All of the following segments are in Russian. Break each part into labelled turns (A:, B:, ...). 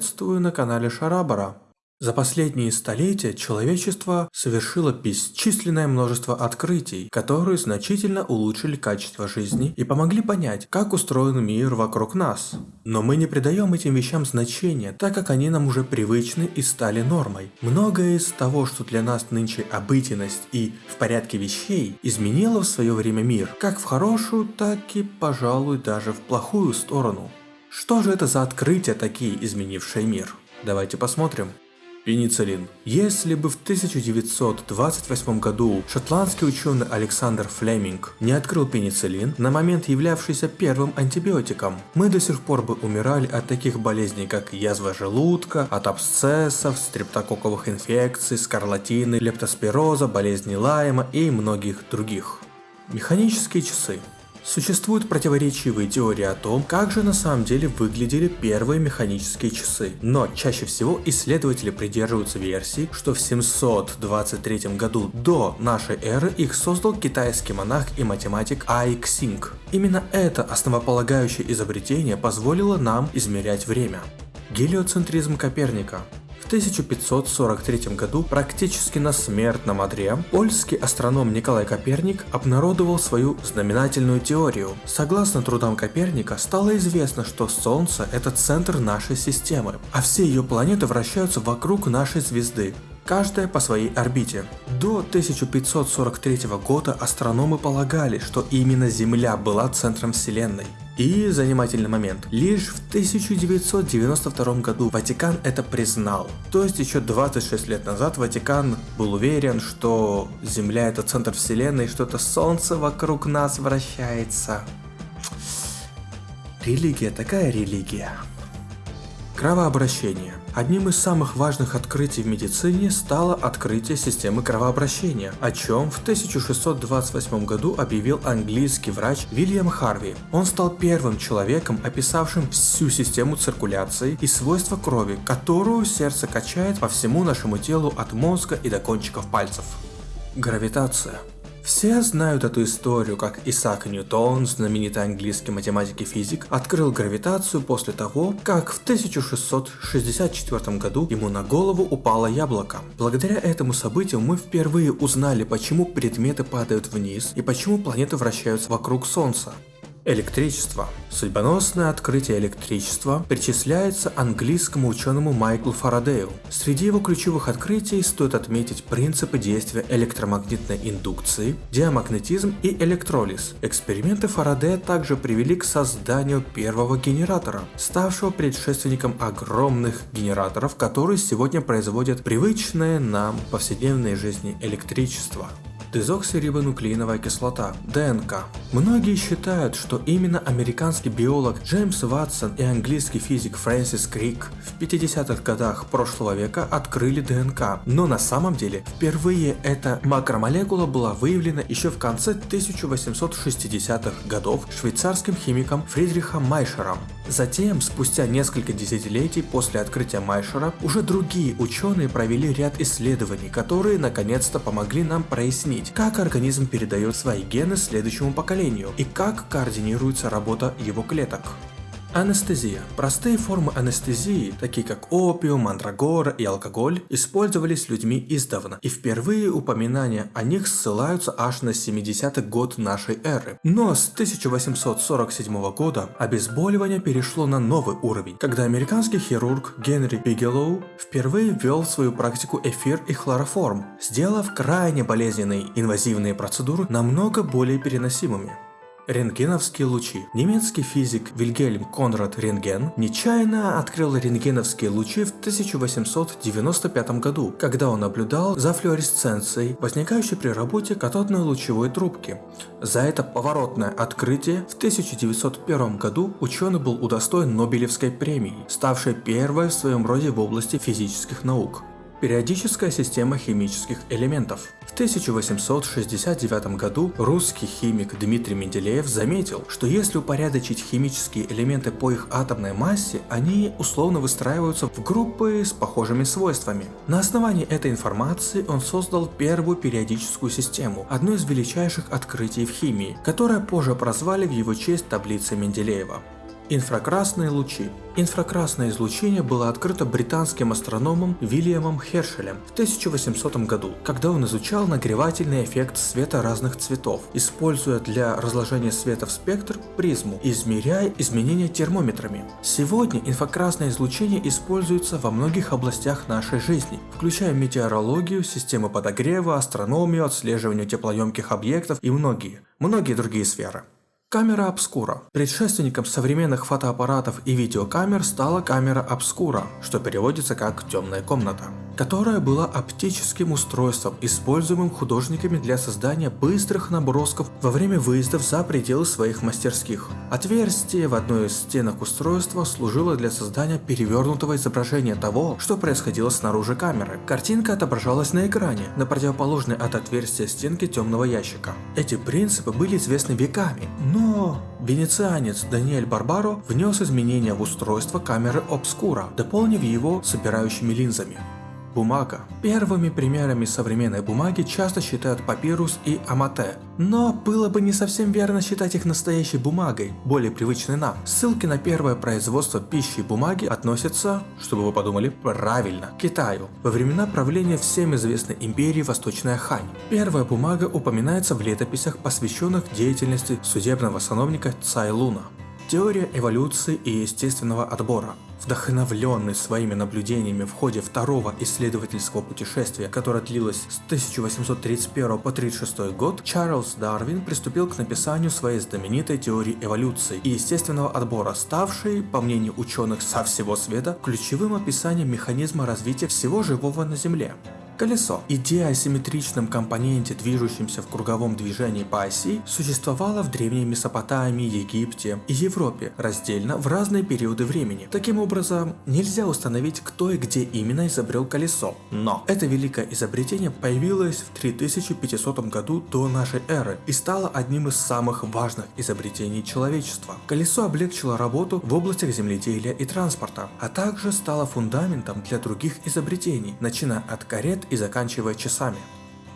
A: Приветствую на канале Шарабара. За последние столетия человечество совершило бесчисленное множество открытий, которые значительно улучшили качество жизни и помогли понять, как устроен мир вокруг нас. Но мы не придаем этим вещам значения, так как они нам уже привычны и стали нормой. Многое из того, что для нас нынче обыденность и в порядке вещей, изменило в свое время мир, как в хорошую, так и, пожалуй, даже в плохую сторону. Что же это за открытия такие, изменившие мир? Давайте посмотрим. Пенициллин. Если бы в 1928 году шотландский ученый Александр Флеминг не открыл пенициллин, на момент являвшийся первым антибиотиком, мы до сих пор бы умирали от таких болезней, как язва желудка, от абсцессов, стрептококковых инфекций, скарлатины, лептоспироза, болезни Лайма и многих других. Механические часы. Существуют противоречивые теории о том, как же на самом деле выглядели первые механические часы, но чаще всего исследователи придерживаются версии, что в 723 году до нашей эры их создал китайский монах и математик Ай Ксинг. Именно это основополагающее изобретение позволило нам измерять время. Гелиоцентризм Коперника 1543 году практически на смертном одре польский астроном Николай Коперник обнародовал свою знаменательную теорию. Согласно трудам Коперника, стало известно, что Солнце – это центр нашей системы, а все ее планеты вращаются вокруг нашей звезды каждая по своей орбите. До 1543 года астрономы полагали, что именно Земля была центром Вселенной. И занимательный момент. Лишь в 1992 году Ватикан это признал. То есть еще 26 лет назад Ватикан был уверен, что Земля это центр Вселенной, что это Солнце вокруг нас вращается. Религия такая религия. Кровообращение. Одним из самых важных открытий в медицине стало открытие системы кровообращения, о чем в 1628 году объявил английский врач Вильям Харви. Он стал первым человеком, описавшим всю систему циркуляции и свойства крови, которую сердце качает по всему нашему телу от мозга и до кончиков пальцев. Гравитация. Все знают эту историю, как Исаак Ньютон, знаменитый английский математик и физик, открыл гравитацию после того, как в 1664 году ему на голову упало яблоко. Благодаря этому событию мы впервые узнали, почему предметы падают вниз и почему планеты вращаются вокруг Солнца. Электричество. Судьбоносное открытие электричества причисляется английскому ученому Майклу Фарадею. Среди его ключевых открытий стоит отметить принципы действия электромагнитной индукции, диамагнетизм и электролиз. Эксперименты Фарадея также привели к созданию первого генератора, ставшего предшественником огромных генераторов, которые сегодня производят привычное нам повседневной жизни электричество дезоксирибонуклеиновая кислота, ДНК. Многие считают, что именно американский биолог Джеймс Ватсон и английский физик Фрэнсис Крик в 50-х годах прошлого века открыли ДНК, но на самом деле впервые эта макромолекула была выявлена еще в конце 1860-х годов швейцарским химиком Фридрихом Майшером. Затем, спустя несколько десятилетий после открытия Майшера, уже другие ученые провели ряд исследований, которые наконец-то помогли нам прояснить, как организм передает свои гены следующему поколению и как координируется работа его клеток. Анестезия. Простые формы анестезии, такие как опиум, мандрагора и алкоголь, использовались людьми издавна, и впервые упоминания о них ссылаются аж на 70-й год нашей эры. Но с 1847 года обезболивание перешло на новый уровень, когда американский хирург Генри Бигелоу впервые ввел в свою практику эфир и хлороформ, сделав крайне болезненные инвазивные процедуры намного более переносимыми. Рентгеновские лучи. Немецкий физик Вильгельм Конрад Рентген нечаянно открыл рентгеновские лучи в 1895 году, когда он наблюдал за флуоресценцией, возникающей при работе катодной лучевой трубки. За это поворотное открытие в 1901 году ученый был удостоен Нобелевской премии, ставшей первой в своем роде в области физических наук. Периодическая система химических элементов. В 1869 году русский химик Дмитрий Менделеев заметил, что если упорядочить химические элементы по их атомной массе, они условно выстраиваются в группы с похожими свойствами. На основании этой информации он создал первую периодическую систему, одно из величайших открытий в химии, которое позже прозвали в его честь таблицей Менделеева. Инфракрасные лучи. Инфракрасное излучение было открыто британским астрономом Вильямом Хершелем в 1800 году, когда он изучал нагревательный эффект света разных цветов, используя для разложения света в спектр призму, измеряя изменения термометрами. Сегодня инфракрасное излучение используется во многих областях нашей жизни, включая метеорологию, системы подогрева, астрономию, отслеживание теплоемких объектов и многие, многие другие сферы. Камера обскура. Предшественником современных фотоаппаратов и видеокамер стала камера обскура, что переводится как «темная комната», которая была оптическим устройством, используемым художниками для создания быстрых набросков во время выездов за пределы своих мастерских. Отверстие в одной из стенок устройства служило для создания перевернутого изображения того, что происходило снаружи камеры. Картинка отображалась на экране, на противоположной от отверстия стенки темного ящика. Эти принципы были известны веками, но венецианец Даниэль Барбаро внес изменения в устройство камеры обскура, дополнив его собирающими линзами. Бумага. Первыми примерами современной бумаги часто считают папирус и амате, но было бы не совсем верно считать их настоящей бумагой, более привычной нам. Ссылки на первое производство пищи и бумаги относятся, чтобы вы подумали, правильно, к Китаю, во времена правления всем известной империи Восточная Хань. Первая бумага упоминается в летописях, посвященных деятельности судебного сановника Цай Луна. Теория эволюции и естественного отбора. Вдохновленный своими наблюдениями в ходе второго исследовательского путешествия, которое длилось с 1831 по 1936 год, Чарльз Дарвин приступил к написанию своей знаменитой теории эволюции и естественного отбора, ставшей, по мнению ученых со всего света, ключевым описанием механизма развития всего живого на Земле. Колесо. Идея о симметричном компоненте, движущемся в круговом движении по оси, существовала в Древней Месопотамии, Египте и Европе раздельно в разные периоды времени. Таким образом, нельзя установить, кто и где именно изобрел колесо. Но это великое изобретение появилось в 3500 году до нашей эры и стало одним из самых важных изобретений человечества. Колесо облегчило работу в областях земледелия и транспорта, а также стало фундаментом для других изобретений, начиная от карет и заканчивая часами.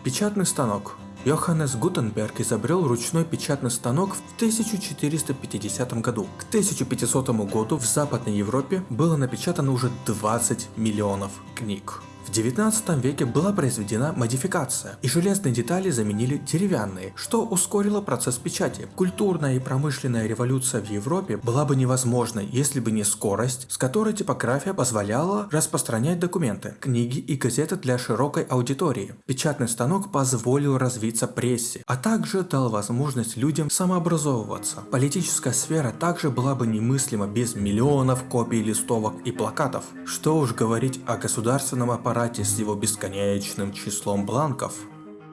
A: Печатный станок. Йоханнес Гутенберг изобрел ручной печатный станок в 1450 году. К 1500 году в Западной Европе было напечатано уже 20 миллионов книг. В 19 веке была произведена модификация, и железные детали заменили деревянные, что ускорило процесс печати. Культурная и промышленная революция в Европе была бы невозможна, если бы не скорость, с которой типография позволяла распространять документы, книги и газеты для широкой аудитории. Печатный станок позволил развиться прессе, а также дал возможность людям самообразовываться. Политическая сфера также была бы немыслима без миллионов копий листовок и плакатов. Что уж говорить о государственном аппарате аппарате с его бесконечным числом бланков.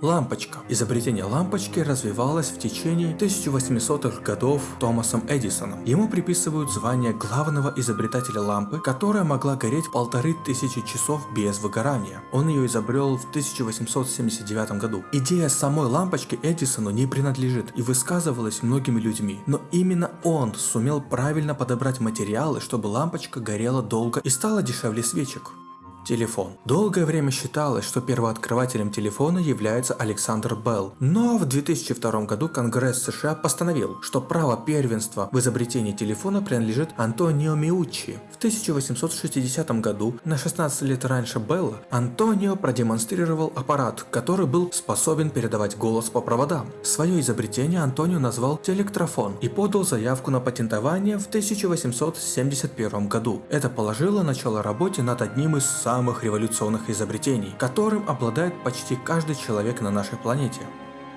A: Лампочка. Изобретение лампочки развивалось в течение 1800-х годов Томасом Эдисоном. Ему приписывают звание главного изобретателя лампы, которая могла гореть полторы тысячи часов без выгорания. Он ее изобрел в 1879 году. Идея самой лампочки Эдисону не принадлежит и высказывалась многими людьми, но именно он сумел правильно подобрать материалы, чтобы лампочка горела долго и стала дешевле свечек. Телефон. Долгое время считалось, что первооткрывателем телефона является Александр Белл. Но в 2002 году Конгресс США постановил, что право первенства в изобретении телефона принадлежит Антонио Миуччи. В 1860 году, на 16 лет раньше Белла, Антонио продемонстрировал аппарат, который был способен передавать голос по проводам. Свое изобретение Антонио назвал телектрофон и подал заявку на патентование в 1871 году. Это положило начало работе над одним из самых самых революционных изобретений, которым обладает почти каждый человек на нашей планете.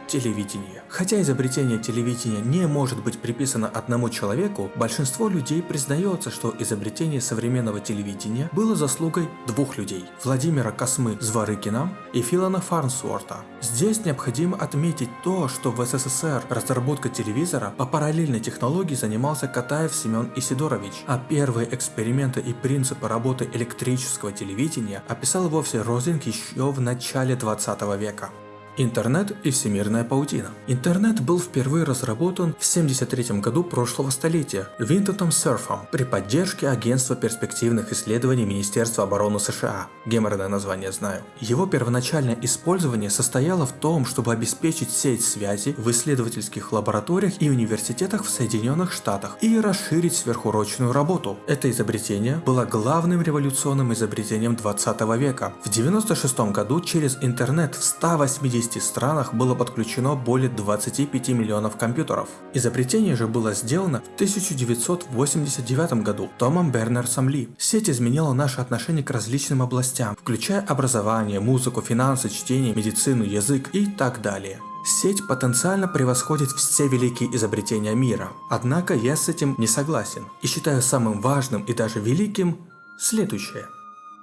A: Телевидение. Хотя изобретение телевидения не может быть приписано одному человеку, большинство людей признается, что изобретение современного телевидения было заслугой двух людей – Владимира Космы Зворыкина и Филана Фарнсворта. Здесь необходимо отметить то, что в СССР разработкой телевизора по параллельной технологии занимался Катаев Семен Исидорович, а первые эксперименты и принципы работы электрического телевидения описал вовсе Розинг еще в начале 20 века. Интернет и всемирная паутина. Интернет был впервые разработан в 1973 году прошлого столетия Винтоном Серфом при поддержке Агентства перспективных исследований Министерства обороны США. Геморное название знаю. Его первоначальное использование состояло в том, чтобы обеспечить сеть связи в исследовательских лабораториях и университетах в Соединенных Штатах и расширить сверхурочную работу. Это изобретение было главным революционным изобретением 20 века. В 1996 году через интернет в 180 150 странах было подключено более 25 миллионов компьютеров. Изобретение же было сделано в 1989 году Томом Бернерсом Ли. Сеть изменила наше отношение к различным областям, включая образование, музыку, финансы, чтение, медицину, язык и так далее. Сеть потенциально превосходит все великие изобретения мира. Однако я с этим не согласен и считаю самым важным и даже великим следующее.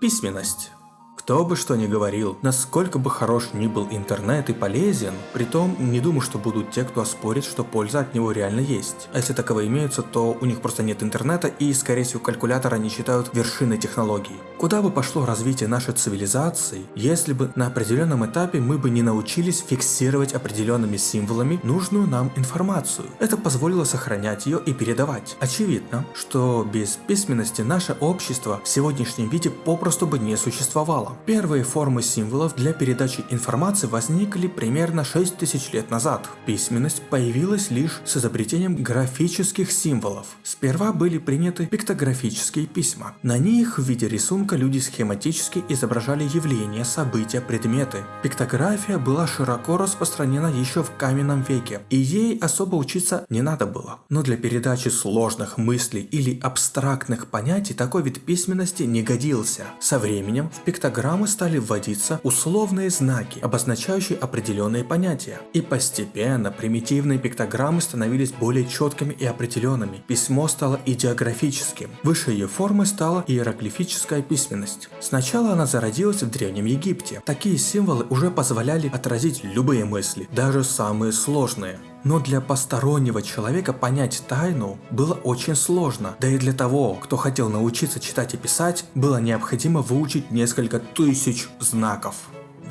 A: Письменность. Кто бы что ни говорил, насколько бы хорош ни был интернет и полезен, притом не думаю, что будут те, кто оспорит, что польза от него реально есть. А если таковые имеются, то у них просто нет интернета и, скорее всего, калькулятора они считают вершиной технологий. Куда бы пошло развитие нашей цивилизации, если бы на определенном этапе мы бы не научились фиксировать определенными символами нужную нам информацию. Это позволило сохранять ее и передавать. Очевидно, что без письменности наше общество в сегодняшнем виде попросту бы не существовало. Первые формы символов для передачи информации возникли примерно 6000 лет назад. Письменность появилась лишь с изобретением графических символов. Сперва были приняты пиктографические письма. На них в виде рисунка люди схематически изображали явления, события, предметы. Пиктография была широко распространена еще в каменном веке, и ей особо учиться не надо было. Но для передачи сложных мыслей или абстрактных понятий такой вид письменности не годился. Со временем в пиктографии программы стали вводиться условные знаки, обозначающие определенные понятия. И постепенно примитивные пиктограммы становились более четкими и определенными. Письмо стало идеографическим. Выше ее формы стала иероглифическая письменность. Сначала она зародилась в Древнем Египте. Такие символы уже позволяли отразить любые мысли, даже самые сложные. Но для постороннего человека понять тайну было очень сложно. Да и для того, кто хотел научиться читать и писать, было необходимо выучить несколько тысяч знаков.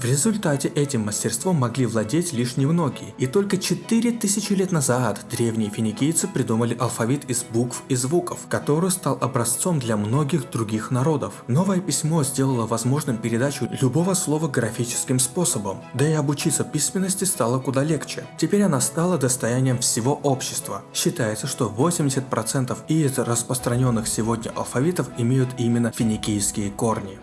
A: В результате этим мастерством могли владеть лишь немногие, и только 4000 лет назад древние финикийцы придумали алфавит из букв и звуков, который стал образцом для многих других народов. Новое письмо сделало возможным передачу любого слова графическим способом, да и обучиться письменности стало куда легче. Теперь она стала достоянием всего общества. Считается, что 80% из распространенных сегодня алфавитов имеют именно финикийские корни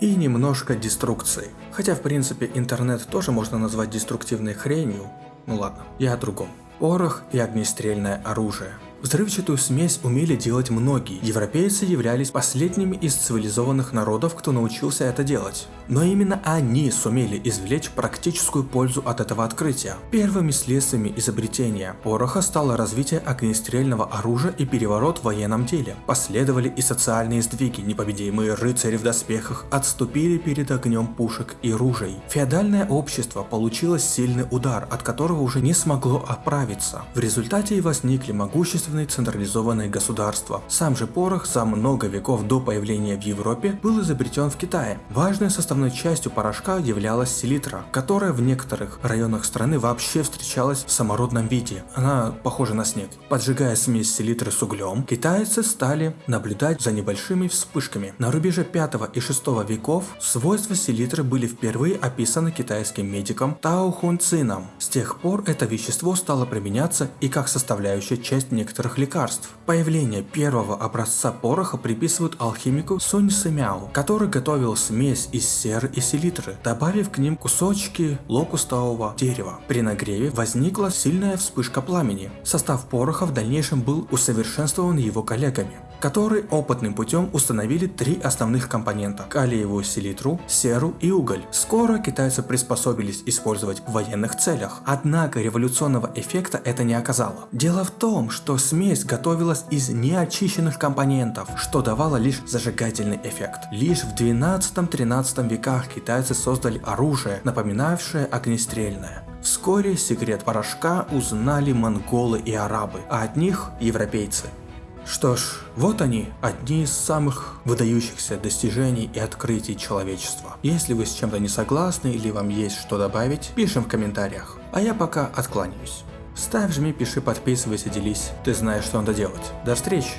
A: и немножко деструкции. Хотя в принципе интернет тоже можно назвать деструктивной хренью. Ну ладно, я о другом. Порох и огнестрельное оружие. Взрывчатую смесь умели делать многие. Европейцы являлись последними из цивилизованных народов, кто научился это делать. Но именно они сумели извлечь практическую пользу от этого открытия. Первыми следствиями изобретения пороха стало развитие огнестрельного оружия и переворот в военном деле. Последовали и социальные сдвиги, непобедимые рыцари в доспехах отступили перед огнем пушек и ружей. Феодальное общество получило сильный удар, от которого уже не смогло оправиться. В результате и возникли могущественные государственные централизованные государства. Сам же порох за много веков до появления в Европе был изобретен в Китае. Важной составной частью порошка являлась селитра, которая в некоторых районах страны вообще встречалась в самородном виде. Она похожа на снег. Поджигая смесь селитры с углем, китайцы стали наблюдать за небольшими вспышками. На рубеже 5 и 6 веков свойства селитры были впервые описаны китайским медиком Тао Хун Цином. С тех пор это вещество стало применяться и как составляющая часть некоторых некоторых лекарств. Появление первого образца пороха приписывают алхимику Сунь Сэмяо, который готовил смесь из серы и селитры, добавив к ним кусочки локустового дерева. При нагреве возникла сильная вспышка пламени. Состав пороха в дальнейшем был усовершенствован его коллегами которые опытным путем установили три основных компонента – калиевую селитру, серу и уголь. Скоро китайцы приспособились использовать в военных целях, однако революционного эффекта это не оказало. Дело в том, что смесь готовилась из неочищенных компонентов, что давало лишь зажигательный эффект. Лишь в 12-13 веках китайцы создали оружие, напоминавшее огнестрельное. Вскоре секрет порошка узнали монголы и арабы, а от них европейцы. Что ж, вот они, одни из самых выдающихся достижений и открытий человечества. Если вы с чем-то не согласны или вам есть что добавить, пишем в комментариях. А я пока откланяюсь. Ставь, жми, пиши, подписывайся, делись. Ты знаешь, что надо делать. До встречи!